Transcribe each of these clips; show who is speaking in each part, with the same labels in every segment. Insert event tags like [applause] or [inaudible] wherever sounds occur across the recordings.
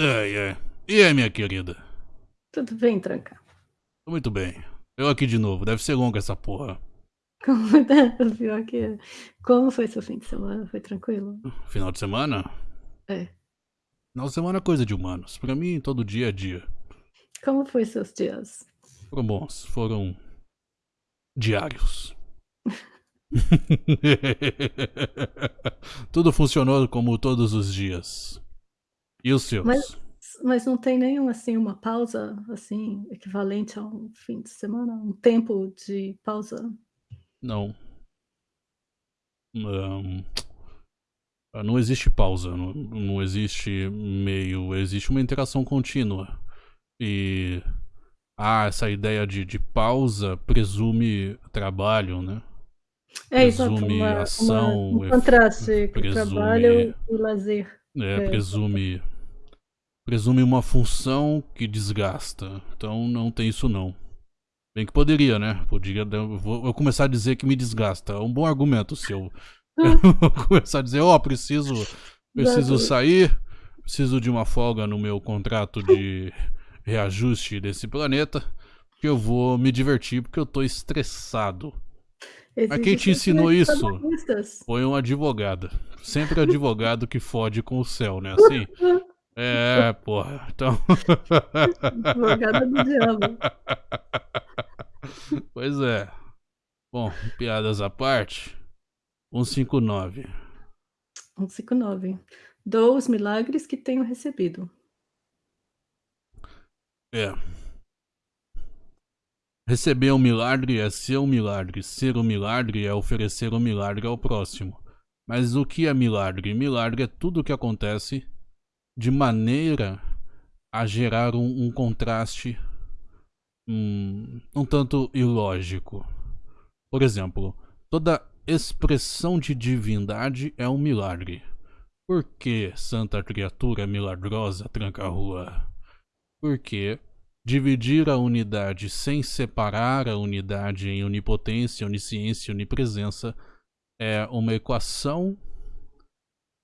Speaker 1: Ai, ai. E aí, minha querida?
Speaker 2: Tudo bem, Tranca?
Speaker 1: Muito bem. Eu aqui de novo. Deve ser longa essa porra.
Speaker 2: Como? [laughs] Pior que é. Como foi seu fim de semana? Foi tranquilo?
Speaker 1: Final de semana?
Speaker 2: É.
Speaker 1: Final de semana é coisa de humanos. Pra mim, todo dia é dia.
Speaker 2: Como foi seus dias?
Speaker 1: Foram bons. Foram diários. [laughs] [laughs] Tudo funcionou como todos os dias. E os seus?
Speaker 2: Mas, mas não tem nenhum, assim, uma pausa, assim, equivalente a um fim de semana? Um tempo de pausa?
Speaker 1: Não. Não, não existe pausa, não, não existe meio, existe uma interação contínua. E ah, essa ideia de, de pausa presume trabalho, né?
Speaker 2: É, exato,
Speaker 1: Presume
Speaker 2: uma,
Speaker 1: ação,
Speaker 2: uma, um contraste entre
Speaker 1: presume-
Speaker 2: trabalho e lazer.
Speaker 1: É,
Speaker 2: É.
Speaker 1: presume. Presume uma função que desgasta. Então não tem isso não. Bem que poderia, né? Poderia. dar- eu Vou, vou começar a dizer que me desgasta. É um bom argumento seu. [laughs] Eu vou começar a dizer, ó, preciso. Preciso
Speaker 2: Exato.
Speaker 1: sair. Preciso de uma folga no meu contrato de reajuste desse planeta. Porque eu vou me divertir porque eu tô estressado. Mas quem te ensinou isso? Foi um advogado. Sempre [laughs] advogado que fode com o céu, né? Assim? É, porra. Então. [laughs]
Speaker 2: Advogada do diabo.
Speaker 1: Pois é. Bom, piadas à parte. 159.
Speaker 2: 159. Dou os milagres que tenho recebido.
Speaker 1: É. Receber um milagre é ser um milagre. Ser um milagre é oferecer um milagre ao próximo. Mas o que é milagre? Milagre é tudo o que acontece de maneira a gerar um, um contraste um, um tanto ilógico. Por exemplo, toda expressão de divindade é um milagre. Por que santa criatura milagrosa tranca a rua? Porque dividir a unidade sem separar a unidade em onipotência, onisciência e onipresença é uma equação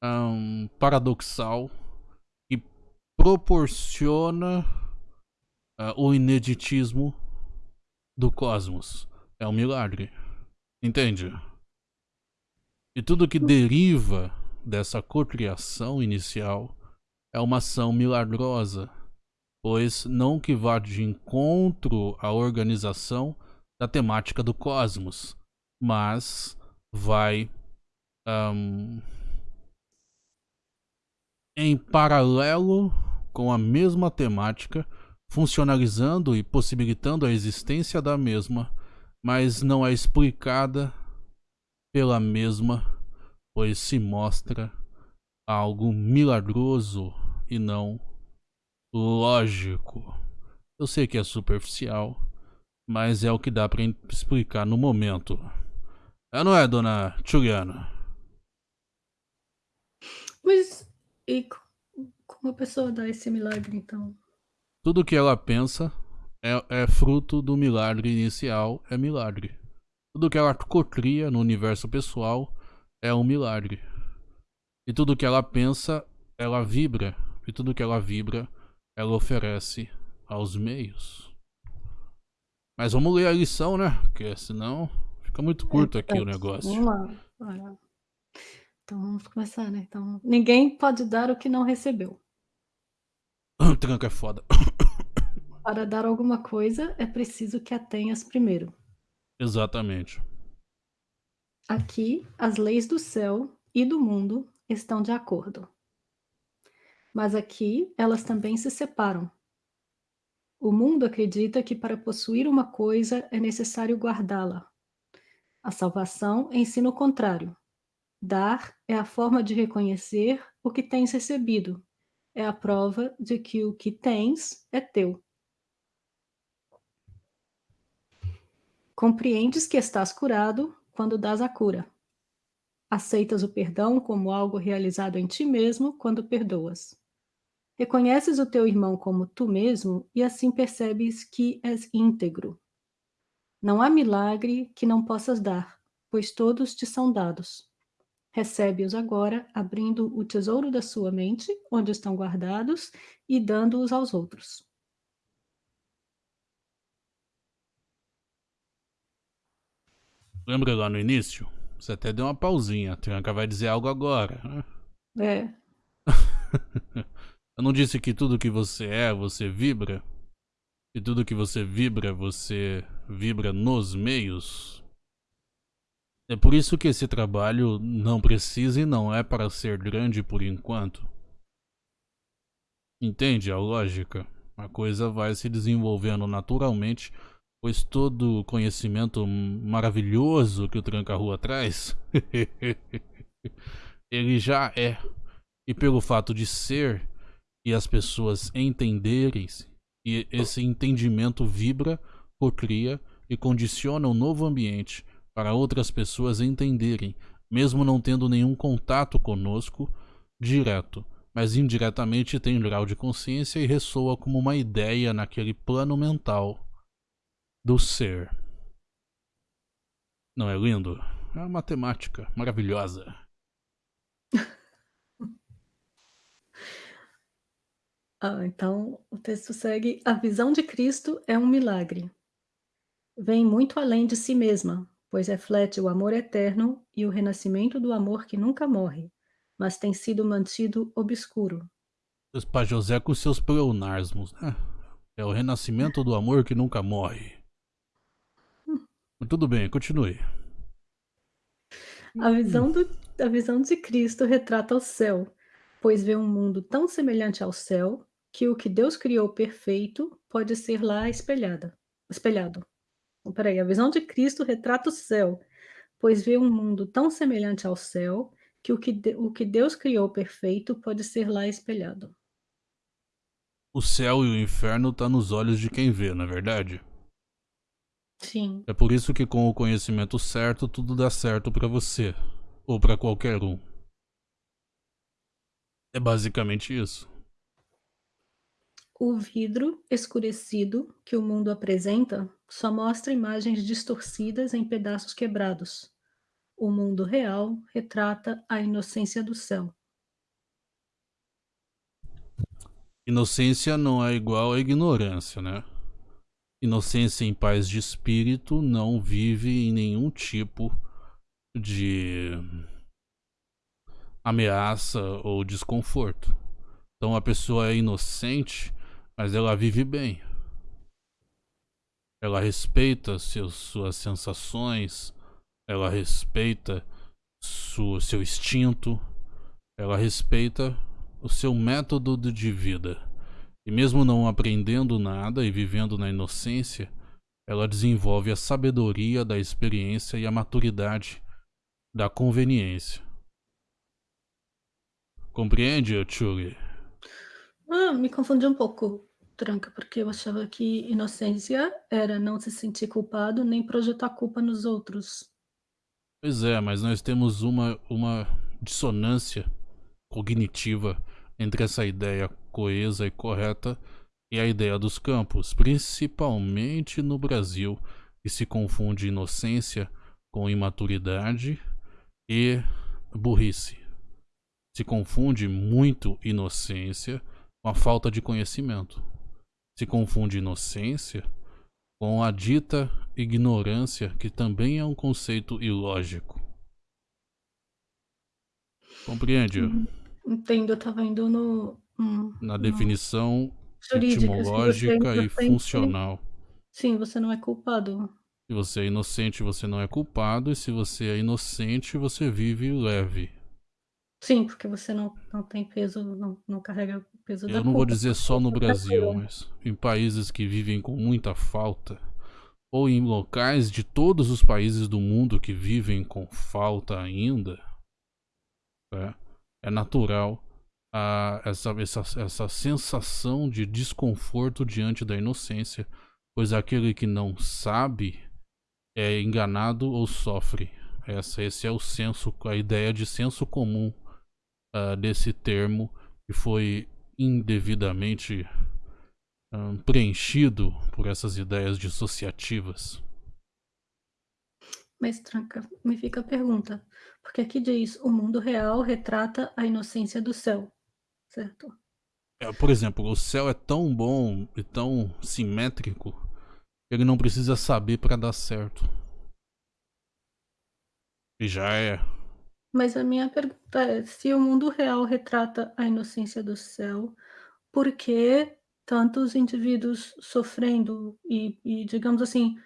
Speaker 1: ahn, paradoxal proporciona ah, o ineditismo do cosmos. É um milagre. Entende? E tudo que deriva dessa cocriação inicial é uma ação milagrosa, pois não que vá de encontro à organização da temática do cosmos, mas vai ahn, em paralelo com a mesma temática, funcionalizando e possibilitando a existência da mesma, mas não é explicada pela mesma, pois se mostra algo milagroso e não lógico. Eu sei que é superficial, mas é o que dá in- explicar no momento. É, não é, dona Juliana?
Speaker 2: Mas e como a pessoa dá esse milagre, então?
Speaker 1: Tudo que ela pensa é, é fruto do milagre inicial, é milagre. Tudo que ela cocria no universo pessoal é um milagre. E tudo que ela pensa, ela vibra. E tudo que ela vibra, ela oferece aos meios. Mas vamos ler a lição, né? Porque senão fica muito curto aqui o
Speaker 2: Então,
Speaker 1: negócio.
Speaker 2: Vamos lá. Então vamos começar, né? Então, ninguém pode dar o que não recebeu. [coughs]
Speaker 1: Tranca é foda. [coughs]
Speaker 2: Para dar alguma coisa, é preciso que a tenhas primeiro.
Speaker 1: Exatamente.
Speaker 2: Aqui, as leis do céu e do mundo estão de acordo. Mas aqui, elas também se separam. O mundo acredita que para possuir uma coisa é necessário guardá-la. A salvação ensina o contrário. Dar é a forma de reconhecer o que tens recebido. É a prova de que o que tens é teu. Compreendes que estás curado quando dás a cura. Aceitas o perdão como algo realizado em ti mesmo quando perdoas. Reconheces o teu irmão como tu mesmo e assim percebes que és íntegro. Não há milagre que não possas dar, pois todos te são dados. Recebe-os agora, abrindo o tesouro da sua mente, onde estão guardados, e dando-os aos outros.
Speaker 1: Lembra lá no início? Você até deu uma pausinha. A Tranca vai dizer algo agora.
Speaker 2: É. [laughs]
Speaker 1: Eu não disse que tudo que você é, você vibra? E tudo que você vibra, você vibra nos meios? É por isso que esse trabalho não precisa e não é para ser grande por enquanto. Entende a lógica? A coisa vai se desenvolvendo naturalmente, pois todo o conhecimento maravilhoso que o Tranca-Rua traz, [laughs] ele já é. E pelo fato de ser e as pessoas entenderem, e esse entendimento vibra, cocria e condiciona um novo ambiente para outras pessoas entenderem, mesmo não tendo nenhum contato conosco direto, mas indiretamente tem grau de consciência e ressoa como uma ideia naquele plano mental do ser. Não é lindo? É uma matemática maravilhosa. [laughs]
Speaker 2: ah, então o texto segue: a visão de Cristo é um milagre. Vem muito além de si mesma, pois reflete o amor eterno e o renascimento do amor que nunca morre, mas tem sido mantido obscuro.
Speaker 1: Pai José com seus pleonasmos, né? É o renascimento do amor que nunca morre. Hum. Tudo bem, continue.
Speaker 2: A visão, do, a visão de Cristo retrata o céu, pois vê um mundo tão semelhante ao céu que o que Deus criou perfeito pode ser lá espelhada, espelhado. Peraí, a visão de Cristo retrata o céu, pois vê um mundo tão semelhante ao céu que o que, de, o que Deus criou perfeito pode ser lá espelhado.
Speaker 1: O céu e o inferno tá nos olhos de quem vê, não é verdade?
Speaker 2: Sim.
Speaker 1: É por isso que com o conhecimento certo tudo dá certo para você ou para qualquer um. É basicamente isso.
Speaker 2: O vidro escurecido que o mundo apresenta só mostra imagens distorcidas em pedaços quebrados. O mundo real retrata a inocência do céu.
Speaker 1: Inocência não é igual a ignorância, né? Inocência em paz de espírito não vive em nenhum tipo de ameaça ou desconforto. Então a pessoa é inocente mas ela vive bem. Ela respeita seus, suas sensações, ela respeita seu instinto, ela respeita o seu método de vida. E mesmo não aprendendo nada e vivendo na inocência, ela desenvolve a sabedoria da experiência e a maturidade da conveniência. Compreende, Chuli?
Speaker 2: Ah, me confundi um pouco, Tranca, porque eu achava que inocência era não se sentir culpado nem projetar culpa nos outros.
Speaker 1: Pois é, mas nós temos uma, uma dissonância cognitiva entre essa ideia coesa e correta e a ideia dos campos, principalmente no Brasil, que se confunde inocência com imaturidade e burrice. Se confunde muito inocência com a falta de conhecimento. Se confunde inocência com a dita ignorância, que também é um conceito ilógico. Compreende?
Speaker 2: Uhum. Entendo, eu estava indo no. Hum,
Speaker 1: Na definição etimológica e funcional.
Speaker 2: Sim, você não é culpado.
Speaker 1: Se você é inocente, você não é culpado, e se você é inocente, você vive leve.
Speaker 2: Sim, porque você não, não tem peso, não, não carrega peso
Speaker 1: Eu não
Speaker 2: culpa.
Speaker 1: vou dizer só no Brasil, mas em países que vivem com muita falta, ou em locais de todos os países do mundo que vivem com falta ainda, é, é natural a, essa, essa, essa sensação de desconforto diante da inocência, pois aquele que não sabe é enganado ou sofre. Essa, esse é o senso, a ideia de senso comum uh, desse termo que foi indevidamente preenchido por essas ideias dissociativas.
Speaker 2: Mas tranca, me fica a pergunta, porque aqui diz: "O mundo real retrata a inocência do céu", certo?
Speaker 1: É, por exemplo, o céu é tão bom e tão simétrico, que ele não precisa saber para dar certo. E já é.
Speaker 2: Mas a minha pergunta é: se o mundo real retrata a inocência do céu, por que tantos indivíduos sofrendo e e digamos assim,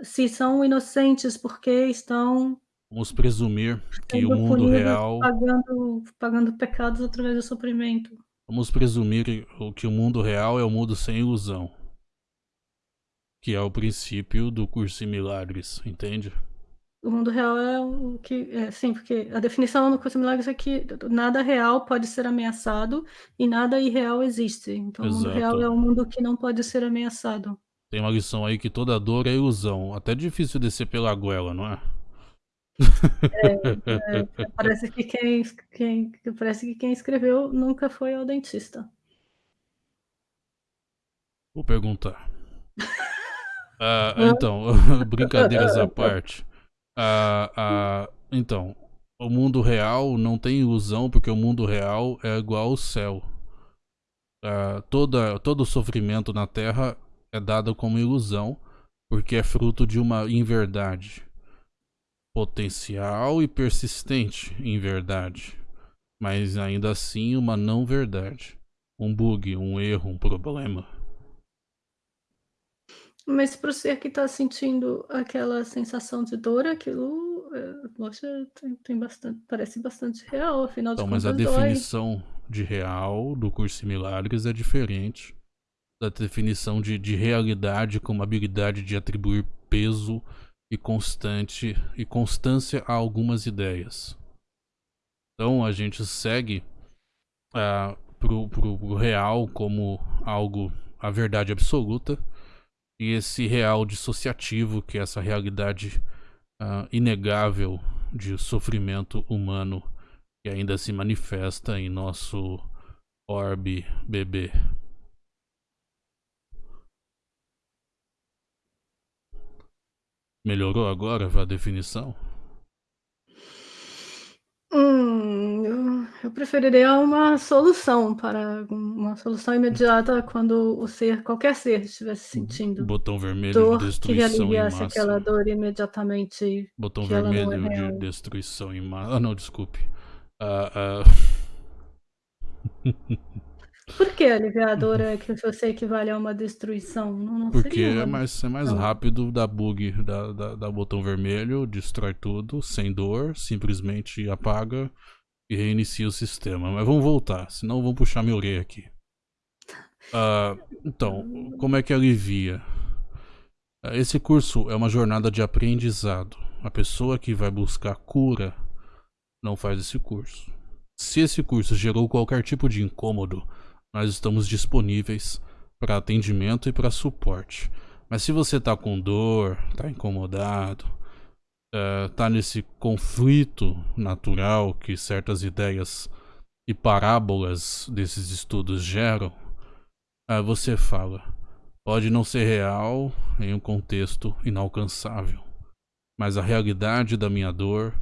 Speaker 2: se são inocentes, por que estão
Speaker 1: Vamos presumir que o mundo
Speaker 2: punidos,
Speaker 1: real
Speaker 2: pagando pagando pecados através do sofrimento?
Speaker 1: Vamos presumir o que o mundo real é o mundo sem ilusão. Que é o princípio do curso em milagres, entende?
Speaker 2: O mundo real é o que é, sim, porque a definição no curso em milagres é que nada real pode ser ameaçado e nada irreal existe. Então o mundo real
Speaker 1: Exato.
Speaker 2: é um mundo que não pode ser ameaçado.
Speaker 1: Tem uma lição aí que toda dor é ilusão. Até difícil descer pela goela, não é?
Speaker 2: É, é, parece que quem quem parece que quem escreveu nunca foi ao dentista.
Speaker 1: Vou perguntar. [laughs] Ah, então, [laughs] brincadeiras à [laughs] parte. Ah, ah, então, o mundo real não tem ilusão porque o mundo real é igual ao céu. Ah, toda, todo sofrimento na Terra é dado como ilusão porque é fruto de uma inverdade potencial e persistente inverdade, mas ainda assim uma não verdade, um bug, um erro, um problema.
Speaker 2: Mas para o ser que está sentindo aquela sensação de dor, aquilo, poxa, tem tem bastante parece bastante real, afinal de
Speaker 1: Então, mas a
Speaker 2: contas dói.
Speaker 1: definição de real do curso em milagres é diferente da definição de, de realidade como habilidade de atribuir peso e constante e constância a algumas ideias. Então a gente segue uh, pro, pro real como algo a verdade absoluta e esse real dissociativo que é essa realidade uh, inegável de sofrimento humano que ainda se manifesta em nosso orbe bebê. Melhorou agora a definição?
Speaker 2: Hum, eu preferiria uma solução para uma solução imediata quando o ser qualquer ser estivesse sentindo
Speaker 1: Botão vermelho
Speaker 2: dor,
Speaker 1: de
Speaker 2: que
Speaker 1: destruição em
Speaker 2: aliviasse
Speaker 1: massa.
Speaker 2: aquela dor imediatamente,
Speaker 1: Botão
Speaker 2: que não é
Speaker 1: vermelho de
Speaker 2: real.
Speaker 1: destruição em massa. Ah, não, desculpe. Ah, ah. [laughs]
Speaker 2: Por que aliviar a dor é que você equivale a uma destruição? Não não
Speaker 1: Porque
Speaker 2: seria
Speaker 1: é mais, é mais
Speaker 2: não.
Speaker 1: rápido dar bug, da, da, da botão vermelho, destrói tudo, sem dor, simplesmente apaga e reinicia o sistema. Mas vamos voltar, senão vão puxar minha orelha aqui. Ah, então, como é que alivia? Ah, Esse curso é uma jornada de aprendizado. A pessoa que vai buscar cura não faz esse curso. Se esse curso gerou qualquer tipo de incômodo, nós estamos disponíveis para atendimento e para suporte. Mas se você tá com dor, tá incomodado, eh, tá nesse conflito natural que certas ideias e parábolas desses estudos geram, eh, você fala, pode não ser real em um contexto inalcançável, mas a realidade da minha dor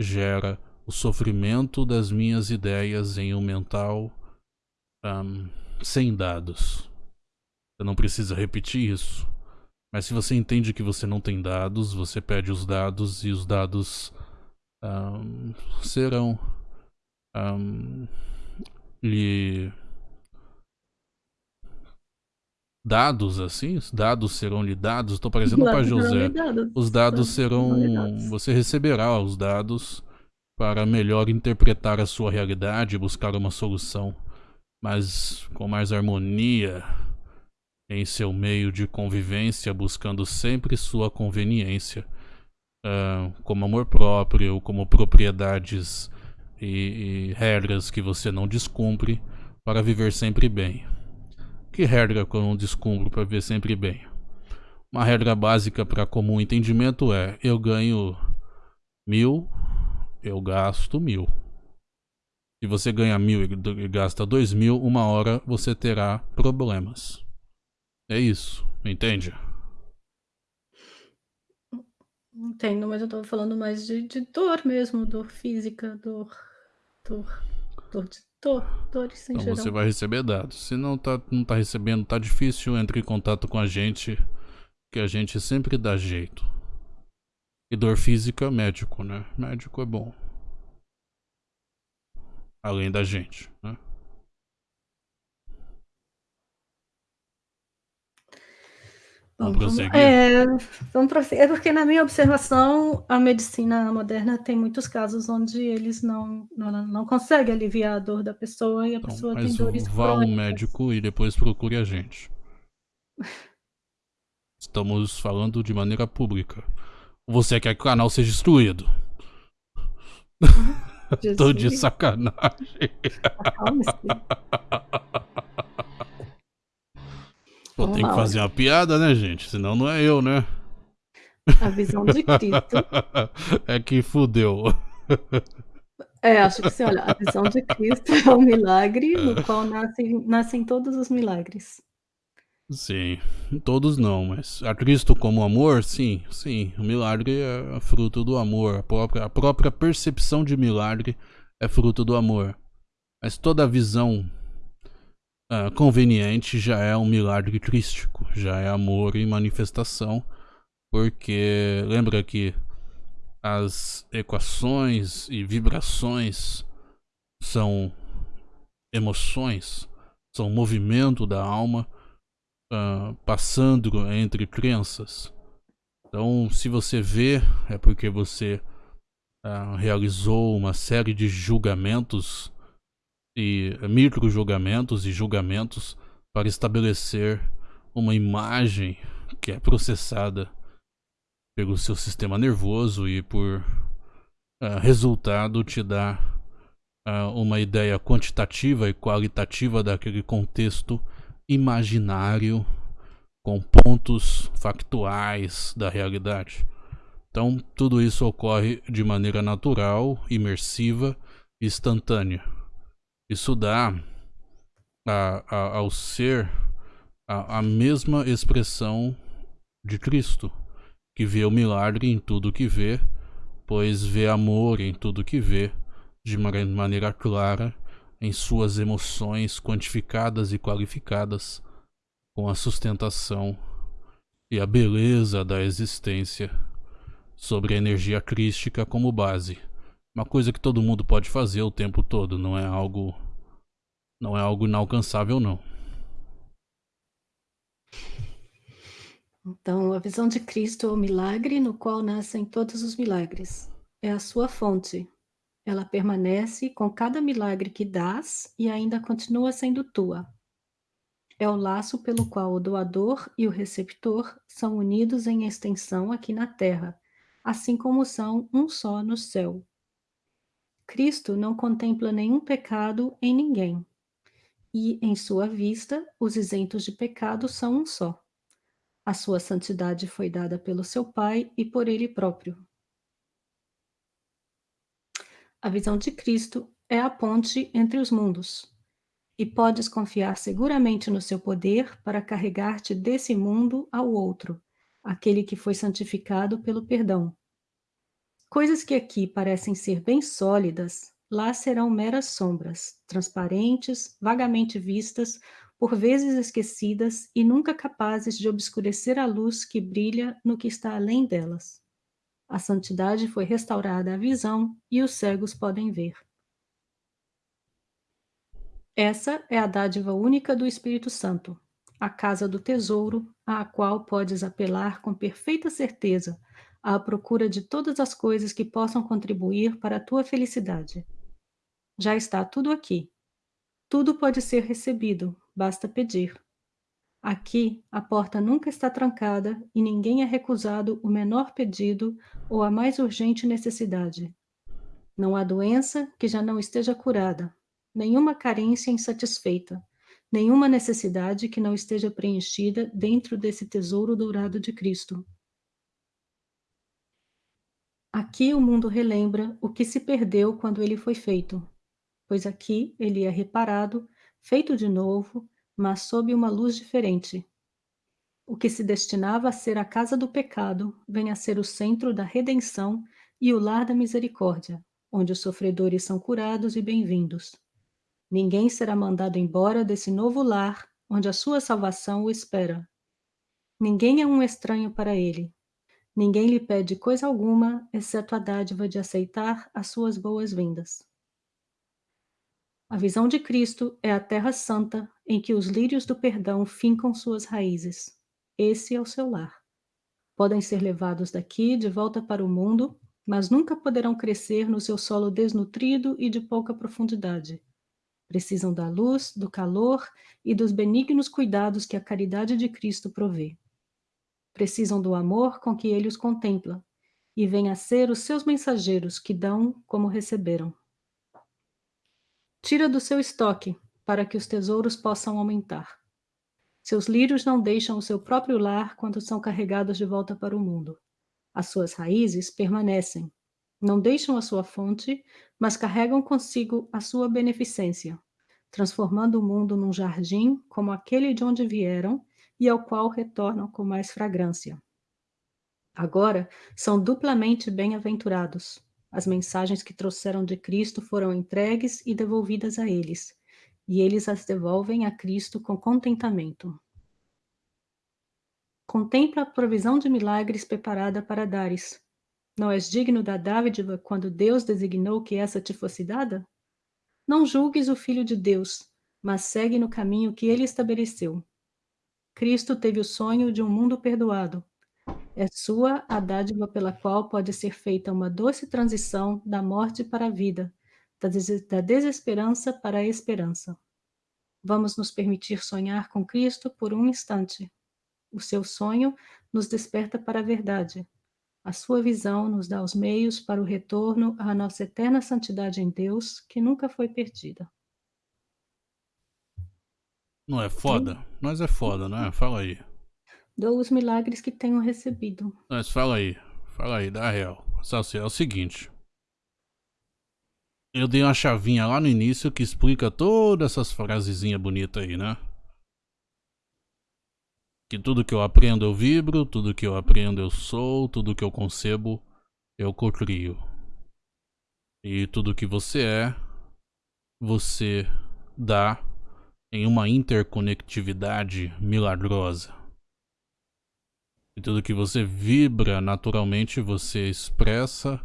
Speaker 1: gera o sofrimento das minhas ideias em um mental ahm, sem dados. Você não precisa repetir isso. Mas se você entende que você não tem dados, você pede os dados e os dados ahm, serão ahm, lhe dados assim, os dados serão lhe dados. Estou parecendo
Speaker 2: serão
Speaker 1: José.
Speaker 2: dados,
Speaker 1: Os dados serão,
Speaker 2: dados.
Speaker 1: você receberá os dados para melhor interpretar a sua realidade e buscar uma solução, mas com mais harmonia em seu meio de convivência, buscando sempre sua conveniência, ah, como amor próprio, como propriedades e, e regras que você não descumpre para viver sempre bem. Que regra que eu não descumpro para viver sempre bem? Uma regra básica para comum entendimento é: eu ganho mil, eu gasto mil. Se você ganha mil e gasta dois mil, uma hora você terá problemas. É isso, entende?
Speaker 2: Entendo, mas eu estava falando mais de de dor mesmo, dor física, dor dor dor de dor, dores em
Speaker 1: Então você vai receber dados. Se não tá, não tá recebendo, tá difícil, entre em contato com a gente, que a gente sempre dá jeito. E dor física, médico, né? Médico é bom. Além da gente, né? Vamos prosseguir?
Speaker 2: é, vamos prosseguir. É porque na minha observação, a medicina moderna tem muitos casos onde eles não não não conseguem aliviar a dor da pessoa e a
Speaker 1: Então,
Speaker 2: pessoa tem dores
Speaker 1: vá ao
Speaker 2: crônicas.
Speaker 1: médico e depois procure a gente. [laughs] Estamos falando de maneira pública. Você quer que o canal seja destruído? [laughs] Tô de
Speaker 2: Jesus,
Speaker 1: sacanagem. [laughs]
Speaker 2: acalme-se.
Speaker 1: Pô, tem que fazer uma piada, né, gente? Senão não é eu, né?
Speaker 2: A visão de Cristo [laughs]
Speaker 1: é que fudeu.
Speaker 2: é, acho que sim, olha, a visão de Cristo é um milagre no qual nascem nascem todos os milagres.
Speaker 1: Sim, todos não, mas a Cristo como amor, sim, sim. O milagre é fruto do amor. A própria, a própria percepção de milagre é fruto do amor. Mas toda visão ah, conveniente já é um milagre crístico, já é amor em manifestação, porque lembra que as equações e vibrações são emoções, são movimento da alma ah, passando entre crenças. Então, se você vê, é porque você ah, realizou uma série de julgamentos e micro julgamentos e julgamentos para estabelecer uma imagem que é processada pelo seu sistema nervoso e por ah, resultado te dá ah, uma ideia quantitativa e qualitativa daquele contexto imaginário com pontos factuais da realidade. Então, tudo isso ocorre de maneira natural, imersiva e instantânea. Isso dá a, a, ao ser a, a mesma expressão de Cristo, que vê o milagre em tudo que vê, pois vê amor em tudo que vê, de maneira clara em suas emoções quantificadas e qualificadas, com a sustentação e a beleza da existência sobre a energia crística como base. Uma coisa que todo mundo pode fazer o tempo todo, não é algo não é algo inalcançável não.
Speaker 2: Então, a visão de Cristo é o milagre no qual nascem todos os milagres. É a sua fonte. Ela permanece com cada milagre que dás e ainda continua sendo tua. É o laço pelo qual o doador e o receptor são unidos em extensão aqui na terra, assim como são um só no céu. Cristo não contempla nenhum pecado em ninguém, e, em sua vista, os isentos de pecado são um só. A sua santidade foi dada pelo seu Pai e por ele próprio. A visão de Cristo é a ponte entre os mundos, e podes confiar seguramente no seu poder para carregar-te desse mundo ao outro, aquele que foi santificado pelo perdão. Coisas que aqui parecem ser bem sólidas, lá serão meras sombras, transparentes, vagamente vistas, por vezes esquecidas e nunca capazes de obscurecer a luz que brilha no que está além delas. A santidade foi restaurada à visão e os cegos podem ver. Essa é a dádiva única do Espírito Santo, a casa do tesouro, à qual podes apelar com perfeita certeza, à procura de todas as coisas que possam contribuir para a tua felicidade. Já está tudo aqui. Tudo pode ser recebido, basta pedir. Aqui, a porta nunca está trancada e ninguém é recusado o menor pedido ou a mais urgente necessidade. Não há doença que já não esteja curada, nenhuma carência insatisfeita, nenhuma necessidade que não esteja preenchida dentro desse tesouro dourado de Cristo. Aqui o mundo relembra o que se perdeu quando ele foi feito, pois aqui ele é reparado, feito de novo, mas sob uma luz diferente. O que se destinava a ser a casa do pecado vem a ser o centro da redenção e o lar da misericórdia, onde os sofredores são curados e bem-vindos. Ninguém será mandado embora desse novo lar, onde a sua salvação o espera. Ninguém é um estranho para ele. Ninguém lhe pede coisa alguma, exceto a dádiva de aceitar as suas boas-vindas. A visão de Cristo é a terra santa em que os lírios do perdão fincam suas raízes. Esse é o seu lar. Podem ser levados daqui de volta para o mundo, mas nunca poderão crescer no seu solo desnutrido e de pouca profundidade. Precisam da luz, do calor e dos benignos cuidados que a caridade de Cristo provê. Precisam do amor com que ele os contempla, e vêm a ser os seus mensageiros que dão como receberam. Tira do seu estoque, para que os tesouros possam aumentar. Seus lírios não deixam o seu próprio lar quando são carregados de volta para o mundo. As suas raízes permanecem. Não deixam a sua fonte, mas carregam consigo a sua beneficência, transformando o mundo num jardim como aquele de onde vieram e ao qual retornam com mais fragrância. Agora são duplamente bem-aventurados. As mensagens que trouxeram de Cristo foram entregues e devolvidas a eles e eles as devolvem a Cristo com contentamento. Contempla a provisão de milagres preparada para dares. Não és digno da dádiva quando Deus designou que essa te fosse dada? Não julgues o Filho de Deus, mas segue no caminho que ele estabeleceu. Cristo teve o sonho de um mundo perdoado. É sua a dádiva pela qual pode ser feita uma doce transição da morte para a vida, da desesperança para a esperança. Vamos nos permitir sonhar com Cristo por um instante. O seu sonho nos desperta para a verdade. A sua visão nos dá os meios para o retorno à nossa eterna santidade em Deus, que nunca foi perdida.
Speaker 1: Não é foda? Mas é foda, né? Fala aí.
Speaker 2: Dou os milagres que tenho recebido.
Speaker 1: Mas fala aí. Fala aí, dá real. É o seguinte eu dei uma chavinha lá no início que explica todas essas frasezinhas bonitas aí, né? Que tudo que eu aprendo eu vibro, tudo que eu aprendo eu sou, tudo que eu concebo eu cocrio. E tudo que você é, você dá em uma interconectividade milagrosa. E tudo que você vibra naturalmente você expressa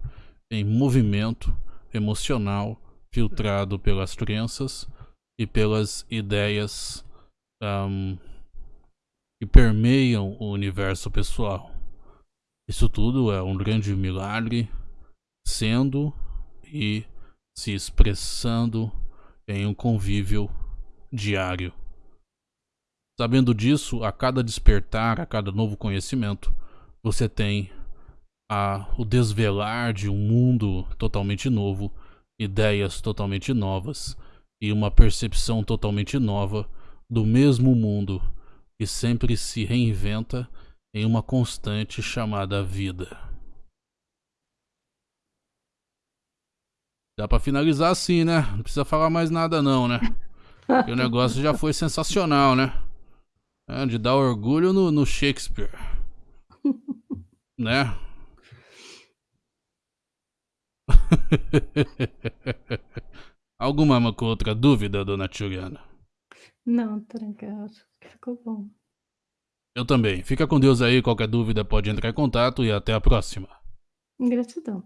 Speaker 1: em movimento emocional filtrado pelas crenças e pelas ideias um, que permeiam o universo pessoal. Isso tudo é um grande milagre, sendo e se expressando em um convívio diário. Sabendo disso, a cada despertar, a cada novo conhecimento, você tem a, o desvelar de um mundo totalmente novo, ideias totalmente novas e uma percepção totalmente nova do mesmo mundo que sempre se reinventa em uma constante chamada vida. Dá para finalizar assim, né? Não precisa falar mais nada não, né? [laughs] Porque o negócio já foi sensacional, né? É, de dar orgulho no, no Shakespeare. né? [laughs] Alguma outra dúvida, dona Juliana?
Speaker 2: Não, tranquilo. Ficou bom.
Speaker 1: Eu também. Fica com Deus aí. Qualquer dúvida pode entrar em contato e até a próxima.
Speaker 2: Gratidão.